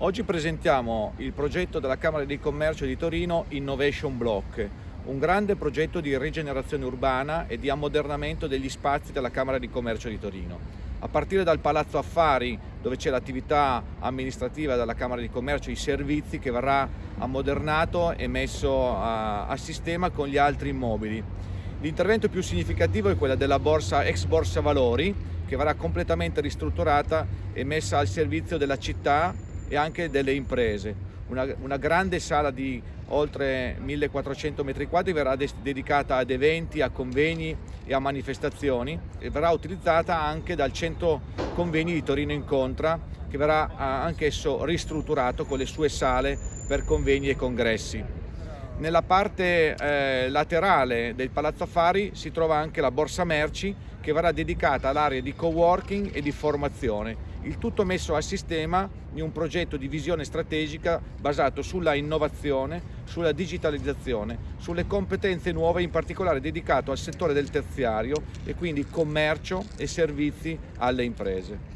Oggi presentiamo il progetto della Camera di Commercio di Torino Innovation Block, un grande progetto di rigenerazione urbana e di ammodernamento degli spazi della Camera di Commercio di Torino. A partire dal Palazzo Affari, dove c'è l'attività amministrativa della Camera di Commercio, i servizi che verrà ammodernato e messo a, a sistema con gli altri immobili. L'intervento più significativo è quello della borsa ex Borsa Valori, che verrà completamente ristrutturata e messa al servizio della città e anche delle imprese. Una, una grande sala di oltre 1400 metri quadri verrà dedicata ad eventi, a convegni e a manifestazioni e verrà utilizzata anche dal centro convegni di Torino Incontra che verrà anch'esso ristrutturato con le sue sale per convegni e congressi. Nella parte eh, laterale del Palazzo Affari si trova anche la borsa merci che verrà dedicata all'area di coworking e di formazione, il tutto messo a sistema di un progetto di visione strategica basato sulla innovazione, sulla digitalizzazione, sulle competenze nuove, in particolare dedicato al settore del terziario e quindi commercio e servizi alle imprese.